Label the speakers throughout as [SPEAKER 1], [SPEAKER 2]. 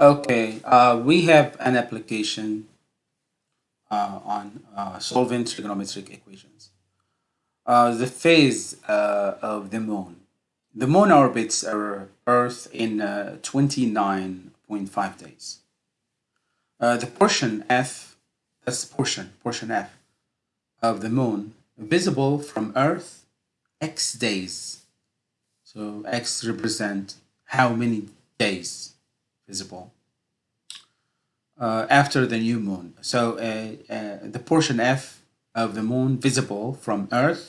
[SPEAKER 1] Okay, uh, we have an application uh, on uh, solving trigonometric equations. Uh, the phase uh, of the moon. The moon orbits our Earth in uh, 29.5 days. Uh, the portion F, that's the portion, portion F of the moon visible from Earth, X days. So X represent how many days visible uh, after the new moon. So uh, uh, the portion F of the moon visible from Earth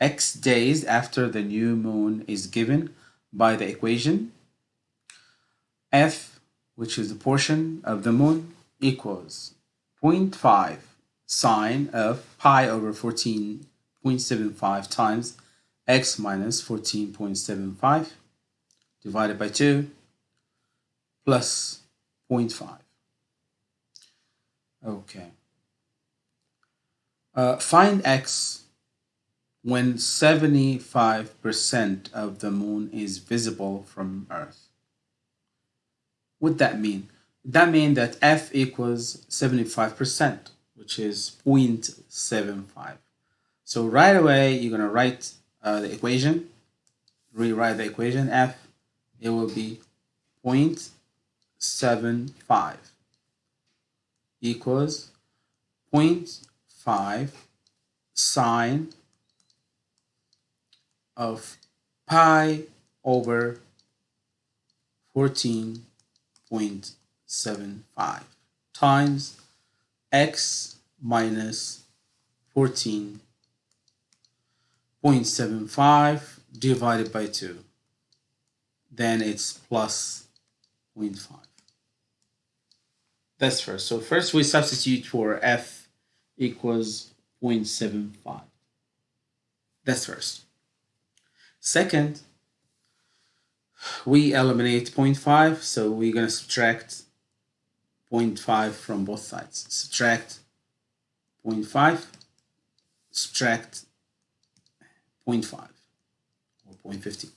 [SPEAKER 1] x days after the new moon is given by the equation F, which is the portion of the moon, equals 0.5 sine of pi over 14.75 times x minus 14.75 divided by 2 plus 0.5. Okay. Uh, find x when 75% of the moon is visible from Earth. What that mean? That means that F equals 75%, which is 0.75. So right away, you're going to write uh, the equation, rewrite the equation F, it will be 0.75 equals 0.5 sine of pi over 14.75 times x minus 14.75 divided by 2. Then it's plus 0.5. That's first. So first we substitute for f equals 0.75. That's first. Second, we eliminate 0.5, so we're going to subtract 0.5 from both sides. Subtract 0.5, subtract 0.5 or 0.50.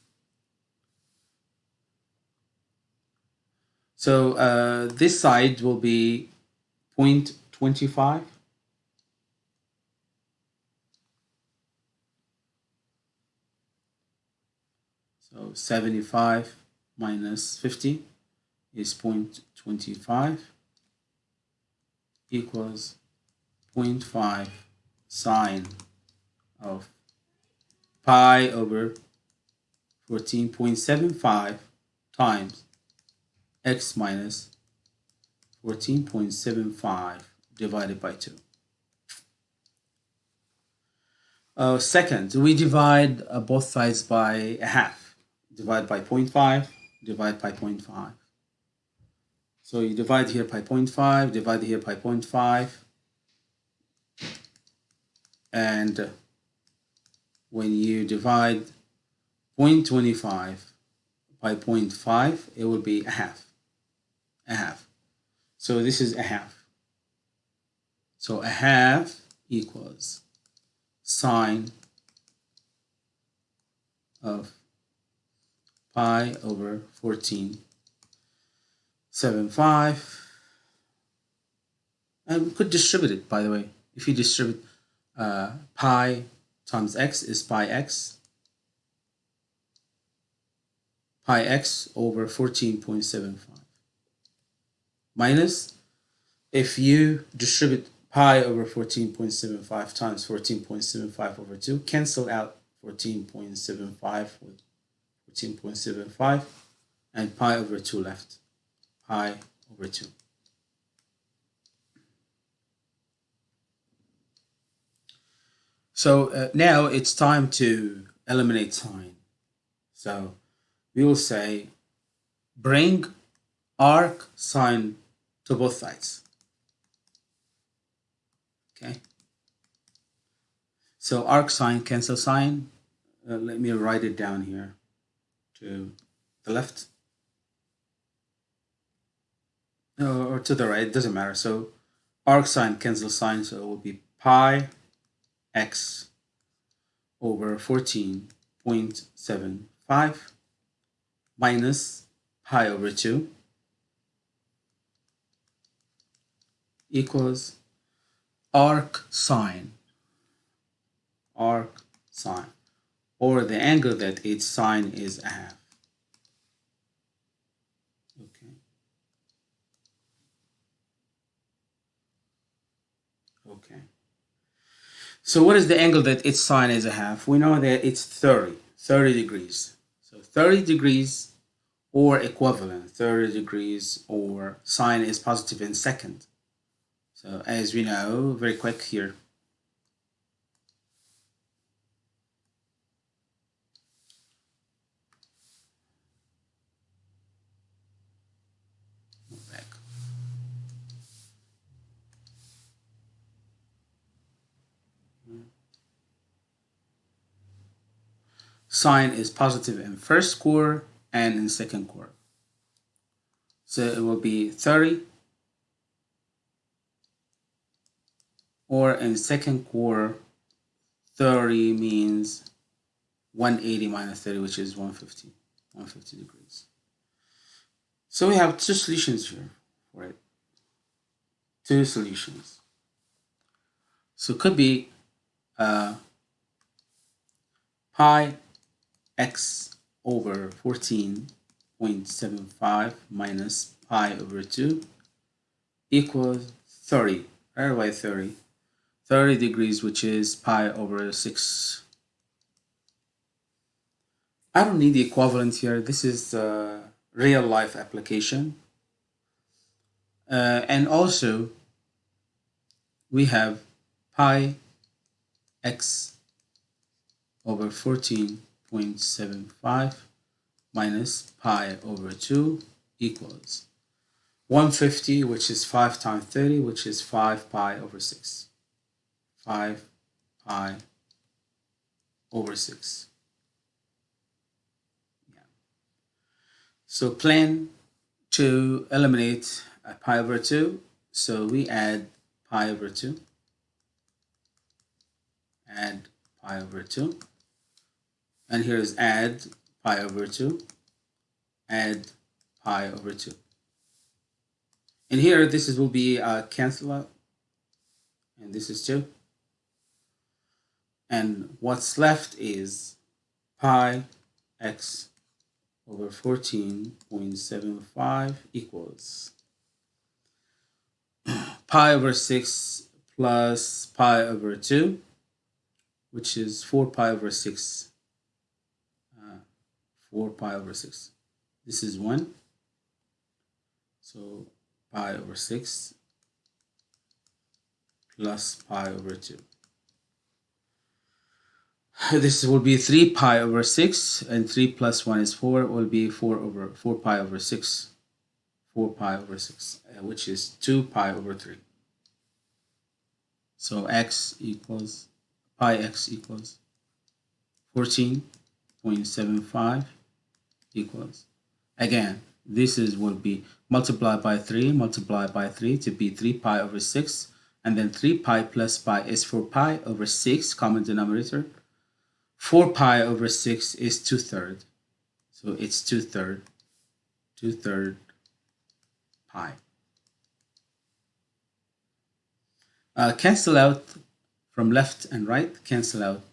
[SPEAKER 1] So uh, this side will be 0.25 So 75 minus 50 is 0.25 equals 0.5 sine of pi over 14.75 times x minus 14.75 divided by 2. Uh, second, we divide uh, both sides by a half divide by 0.5, divide by 0.5. So you divide here by 0.5, divide here by 0.5, and when you divide 0.25 by 0.5, it will be a half, a half. So this is a half. So a half equals sine of pi over 14 7 5 and we could distribute it by the way if you distribute uh, pi times x is pi x pi x over 14.75 minus. If you distribute pi over 14.75 times 14.75 over 2 cancel out 14.75 with 14.75 and pi over 2 left. Pi over 2 so uh, now it's time to eliminate sine. So we will say bring arc sine to both sides. Okay? So arc sine cancel sine uh, let me write it down here to the left. Or to the right, it doesn't matter. So arc sine cancels sine, so it will be pi x over 14.75 minus pi over 2 equals arc sine, arc sine, or the angle that its sine is a half. Okay. Okay. So what is the angle that its sine is a half? We know that it's 30, 30 degrees. So 30 degrees or equivalent, 30 degrees or sine is positive in second. So as we know, very quick here. Sine is positive in first quarter and in second quarter. So it will be 30 or in second quarter 30 means 180 minus 30 which is 150 150 degrees. So we have two solutions here it two solutions. So it could be uh, pi x over 14.75 minus pi over 2 equals 30 right away 30 30 degrees, which is pi over 6. I don't need the equivalent here. This is the real life application. Uh, and also, we have pi x over 14.75 minus pi over 2 equals 150, which is 5 times 30, which is 5 pi over 6. 5 pi over 6. Yeah. So plan to eliminate pi over 2. So we add pi over 2. Add pi over 2. And here is add pi over 2. Add pi over 2. And here this is will be a cancel out. And this is 2 and what's left is pi x over 14.75 equals pi over 6 plus pi over 2 which is 4 pi over 6 uh, 4 pi over 6 this is 1 so pi over 6 plus pi over 2 this will be 3 pi over 6 and 3 plus 1 is 4 will be 4 over 4 pi over 6 4 pi over 6 uh, which is 2 pi over 3 so x equals pi x equals 14.75 equals again this is will be multiplied by 3 multiplied by 3 to be 3 pi over 6 and then 3 pi plus pi is 4 pi over 6 common denominator 4 pi over 6 is 2 third. So it's 2 third, 2 third pi. Uh, cancel out from left and right, cancel out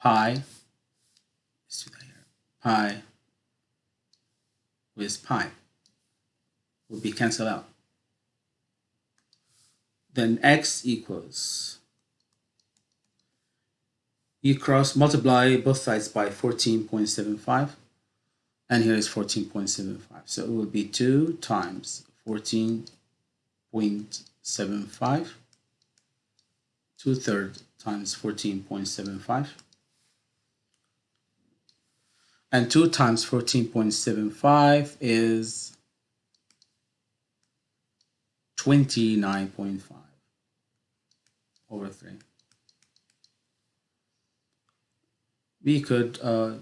[SPEAKER 1] pi, pi with pi will be cancelled out. Then x equals you cross multiply both sides by 14.75 and here is 14.75 so it will be 2 times 14.75 2 thirds times 14.75 and 2 times 14.75 is 29.5 over 3 we could uh,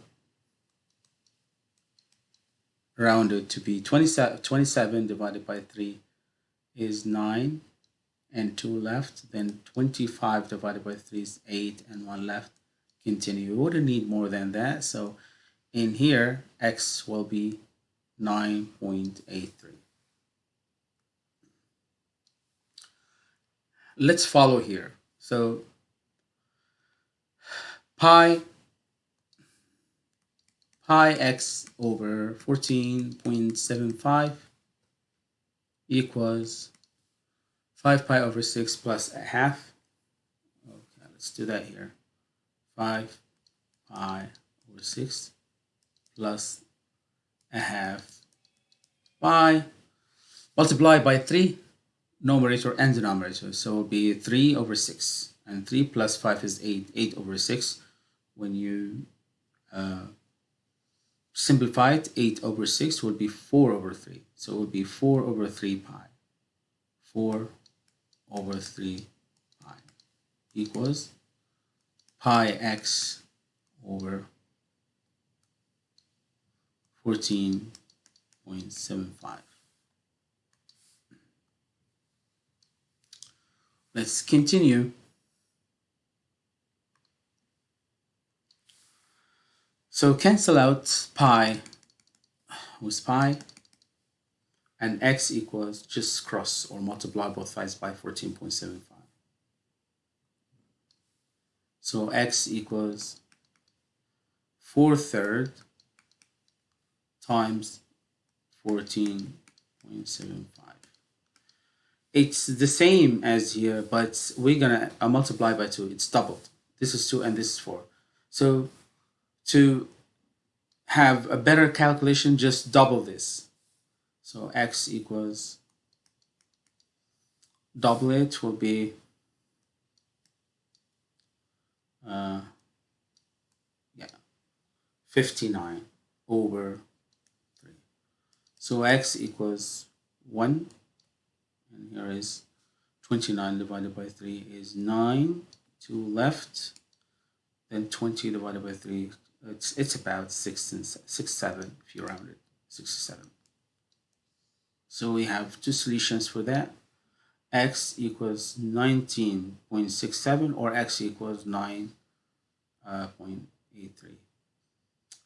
[SPEAKER 1] round it to be 27, 27 divided by 3 is 9 and 2 left then 25 divided by 3 is 8 and 1 left. Continue. We wouldn't need more than that. So in here x will be 9.83 let's follow here. So pi pi x over 14.75 equals 5 pi over 6 plus a half. Okay, let's do that here. 5 pi over 6 plus a half pi multiplied by 3 numerator and denominator so it will be 3 over 6 and 3 plus 5 is 8 8 over 6 when you uh, simplify it 8 over 6 will be 4 over 3 so it will be 4 over 3 pi. 4 over 3 pi equals pi x over 14.75 Let's continue. So cancel out pi with pi and x equals just cross or multiply both sides by 14.75. So x equals 4 third times 14.75 it's the same as here, but we're gonna uh, multiply by 2. It's doubled. This is 2 and this is 4. So to have a better calculation, just double this. So x equals double it will be uh, yeah 59 over 3. So x equals 1 and here is 29 divided by 3 is 9 2 left then 20 divided by 3 it's it's about 6 and 6 7 if you round it 67 so we have two solutions for that. X equals 19.67 or x equals 9.83 uh,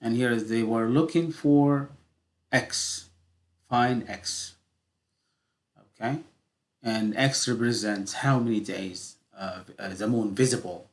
[SPEAKER 1] and here they were looking for x find x okay? And X represents how many days uh, the moon visible